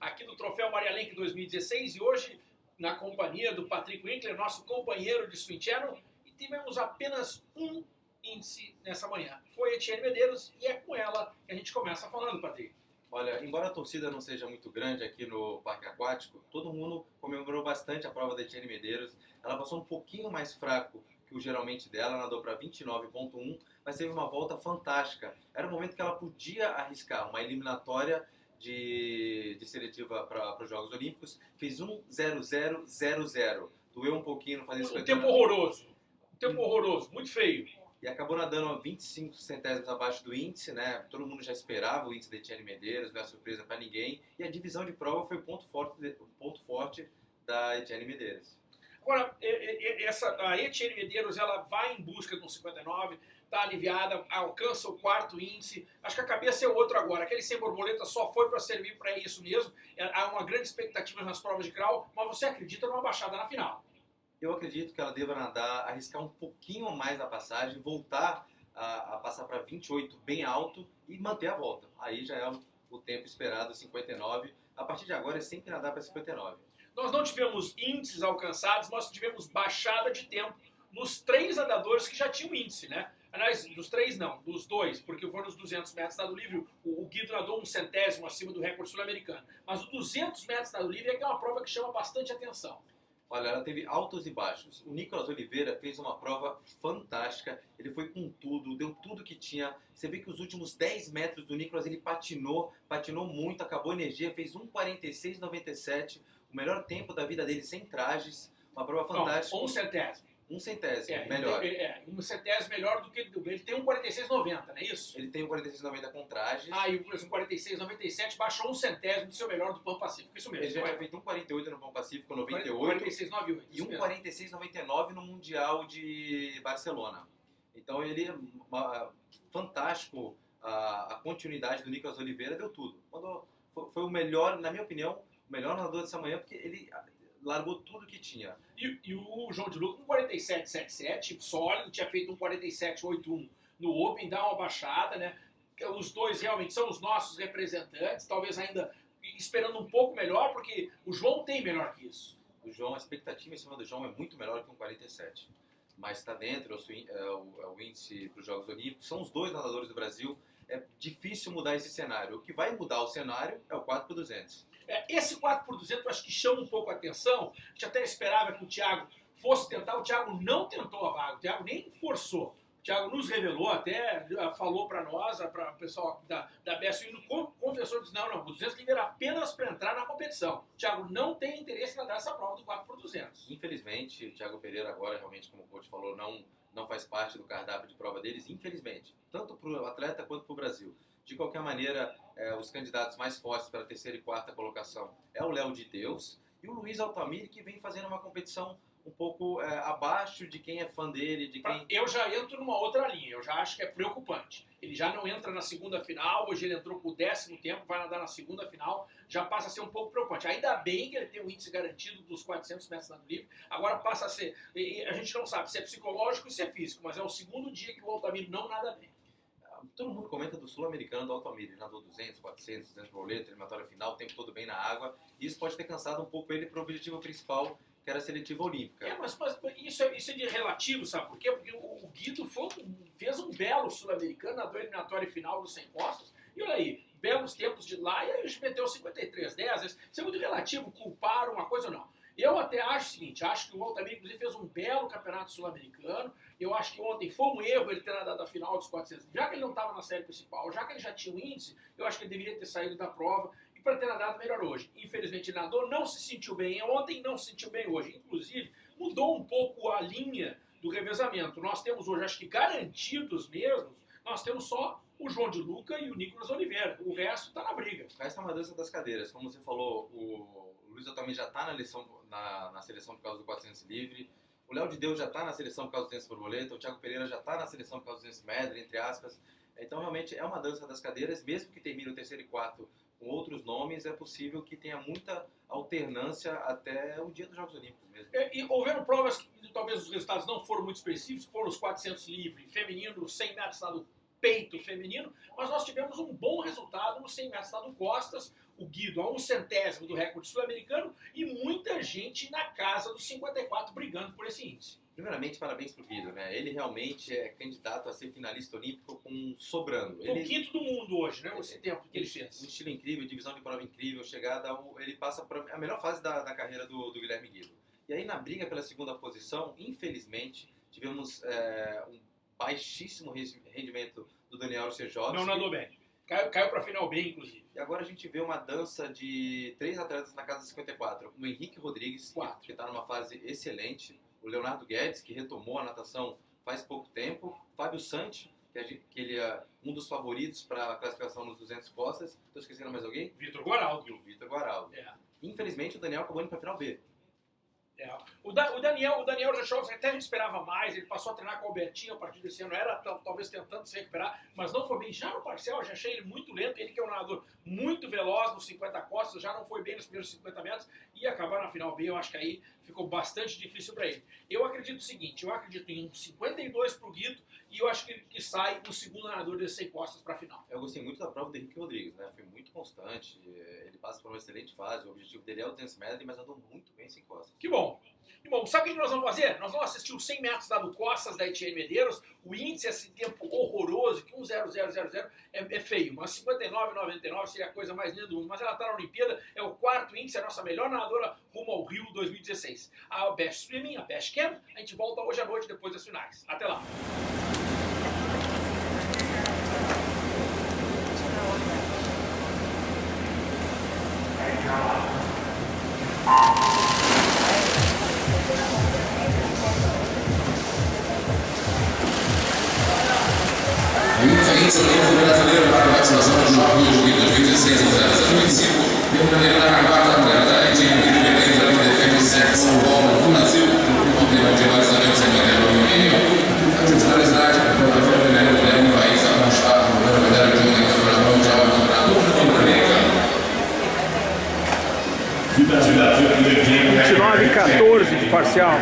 aqui do Troféu Maria Lenk 2016 e hoje na companhia do Patrick Winkler, nosso companheiro de Swing Channel, e tivemos apenas um índice nessa manhã. Foi Etienne Medeiros e é com ela que a gente começa falando, Patrick. Olha, embora a torcida não seja muito grande aqui no Parque Aquático, todo mundo comemorou bastante a prova da Etienne Medeiros. Ela passou um pouquinho mais fraco que o geralmente dela, nadou para 29.1, mas teve uma volta fantástica. Era o momento que ela podia arriscar uma eliminatória de, de seletiva para os Jogos Olímpicos, fez 1.0000. Doeu um pouquinho, não fazia Um tempo horroroso. Um tempo horroroso, muito feio. E acabou nadando 25 centésimos abaixo do índice, né? Todo mundo já esperava o índice de Etienne Medeiros, não é surpresa para ninguém. E a divisão de prova foi o ponto forte, ponto forte da Etienne Medeiros. Agora, essa, a Etienne Medeiros ela vai em busca de um 59, está aliviada, alcança o quarto índice. Acho que a cabeça é outra agora. Aquele sem borboleta só foi para servir para isso mesmo. É, há uma grande expectativa nas provas de crawl, mas você acredita numa baixada na final? Eu acredito que ela deva nadar, arriscar um pouquinho mais a passagem, voltar a, a passar para 28 bem alto e manter a volta. Aí já é o, o tempo esperado, 59. A partir de agora é sempre nadar para 59. Nós não tivemos índices alcançados, nós tivemos baixada de tempo nos três nadadores que já tinham índice, né? Aliás, dos três não, dos dois, porque foram os 200 metros dado livre, o, o Guido nadou um centésimo acima do recorde sul-americano. Mas o 200 metros dado livre é que é uma prova que chama bastante atenção. Olha, ela teve altos e baixos. O Nicolas Oliveira fez uma prova fantástica. Ele foi com tudo, deu tudo que tinha. Você vê que os últimos 10 metros do Nicolas ele patinou, patinou muito, acabou a energia, fez 1,46,97, o melhor tempo da vida dele sem trajes. Uma prova fantástica. Não, um centésimo. Um centésimo, é, melhor. Ele, é, um centésimo melhor do que ele tem um 46,90, não é isso? Ele tem um 46,90 com trajes. Ah, e o um 46,97 baixou um centésimo do seu melhor do Pan Pacífico, isso mesmo. Ele já tinha feito um 48 no Pan Pacífico, 98. 46,98. E um 46,99 no Mundial de Barcelona. Então ele, uma, fantástico, a, a, continuidade do Nicolas Oliveira deu tudo. Quando foi, foi o melhor, na minha opinião, o melhor nadador dessa manhã, porque ele largou tudo que tinha. E, e o João de Luca, um 47,77, sólido, tinha feito um 47,81 no Open, dá uma baixada, né? Os dois realmente são os nossos representantes, talvez ainda esperando um pouco melhor, porque o João tem melhor que isso. O João, a expectativa em cima do João é muito melhor que um 47. Mas está dentro, é o, é o índice para os Jogos Olímpicos. São os dois nadadores do Brasil. É difícil mudar esse cenário. O que vai mudar o cenário é o 4 por 200. É, esse 4 por 200 eu acho que chama um pouco a atenção. A gente até esperava que o Thiago fosse tentar. O Thiago não tentou a vaga, o Thiago nem forçou. O Thiago nos revelou até, falou para nós, para o pessoal da, da BSU, confessou, disse, não, não, o 200 livre era apenas para entrar na competição. O Thiago não tem interesse em dar essa prova do 4 por 200. Infelizmente, o Thiago Pereira agora, realmente, como o coach falou, não, não faz parte do cardápio de prova deles, infelizmente. Tanto para o atleta quanto para o Brasil. De qualquer maneira, é, os candidatos mais fortes para a terceira e quarta colocação é o Léo de Deus e o Luiz Altamir, que vem fazendo uma competição um pouco é, abaixo de quem é fã dele, de quem... Eu já entro numa outra linha, eu já acho que é preocupante. Ele já não entra na segunda final, hoje ele entrou com o décimo tempo, vai nadar na segunda final, já passa a ser um pouco preocupante. Ainda bem que ele tem um índice garantido dos 400 metros nado livre, agora passa a ser... a gente não sabe se é psicológico ou se é físico, mas é o segundo dia que o Altamir não nada bem todo mundo comenta do sul-americano do Altamira. Ele nadou 200, 400, 200 boleto, eliminatória final, o tempo todo bem na água. E isso pode ter cansado um pouco ele para o objetivo principal, que era a seletiva olímpica. É, mas, mas isso, é, isso é de relativo, sabe por quê? Porque o, o Guido foi, fez um belo sul-americano, nadou eliminatória final dos 100 postos. E olha aí, belos tempos de lá e a gente meteu 53, 10. Isso é muito relativo, culpar uma coisa ou não. Eu até acho o seguinte, acho que o Altamira, inclusive, fez um belo campeonato sul-americano. Eu acho que ontem foi um erro ele ter nadado a final dos 400. Já que ele não estava na série principal, já que ele já tinha um índice, eu acho que ele deveria ter saído da prova para ter nadado melhor hoje. Infelizmente, nadou, não se sentiu bem ontem, não se sentiu bem hoje. Inclusive, mudou um pouco a linha do revezamento. Nós temos hoje, acho que garantidos mesmo, nós temos só o João de Luca e o Nicolas Oliveira. O resto está na briga. Resto é uma dança das cadeiras. Como você falou, o Luiz também já está na, na, na, seleção por causa do 400 livre. O Léo de Deus já está na seleção por causa do 200 borboleta. O Thiago Pereira já está na seleção por causa do 200 medley, entre aspas. Então, realmente, é uma dança das cadeiras. Mesmo que termine o terceiro e quarto com outros nomes, é possível que tenha muita alternância até o dia dos Jogos Olímpicos mesmo. E, e houveram provas que talvez os resultados não foram muito específicos, foram os 400 livre, feminino, 100 metros nado peito feminino, mas nós tivemos um bom resultado no 100 metros do Costas, o Guido a um centésimo do recorde sul-americano e muita gente na casa dos 54 brigando por esse índice. Primeiramente, parabéns pro Guido, né? Ele realmente é candidato a ser finalista olímpico com sobrando. Ele... O quinto do mundo hoje, né? Esse tempo que ele fez. Um estilo incrível, divisão de prova incrível, chegada, ao... ele passa para a melhor fase da, da carreira do, do, Guilherme Guido. E aí na briga pela segunda posição, infelizmente, tivemos é, um baixíssimo rendimento do Daniel Sejovski. Não nadou bem. Caiu, caiu para final bem, inclusive. E agora a gente vê uma dança de três atletas na casa 54. O Henrique Rodrigues, Quatro. que está numa fase excelente o Leonardo Guedes, que retomou a natação faz pouco tempo, Fábio Santi, que, gente, que ele é um dos favoritos para a classificação nos 200 costas. Estou esquecendo mais alguém? Vitor Guaraldo. o Vitor Guaraldo. É. Infelizmente, o Daniel acabou indo para a final B. É. O, da, o, Daniel, o Daniel Jachovski até a gente esperava mais, ele passou a treinar com o Albertinho a partir desse ano, era talvez tentando se recuperar, mas não foi bem. Já no parcial, já achei ele muito lento, ele que é um nadador muito veloz nos 50 costas, já não foi bem nos primeiros 50 metros, e acabar na final B, eu acho que aí ficou bastante difícil para ele. Eu acredito o seguinte, eu acredito em um 52 para o Guido, e eu acho que, que sai o segundo nadador desses 100 costas para a final. Eu gostei muito da prova do Henrique Rodrigues, né? Foi muito constante, ele passa por uma excelente fase, o objetivo dele é o 200 metros, mas andou muito bem sem costas. Que bom! Bom, sabe o que nós vamos fazer? Nós vamos assistir os 100 metros da do Costas da Etienne Medeiros. O índice, esse tempo horroroso, que 1,0000 é, é feio, mas 59,99 seria a coisa mais linda do mundo. Mas ela está na Olimpíada, é o quarto índice, é a nossa melhor nadadora rumo ao Rio 2016. A Best Swimming, a Best Camp, a gente volta hoje à noite depois das finais. Até lá! Excelência Brasileiro para a vacinação de julho de 2016 a 025, permanecendo na quarta mulher da Haiti, independente da defesa de sexo bola do Brasil, complemento de vacinação sem maneira alumínio, a titularidade do protocolo feminino Guilherme País avançado pela medalha de ouro campeonato mundial para todo mundo americano. 29 e 14 de parcial.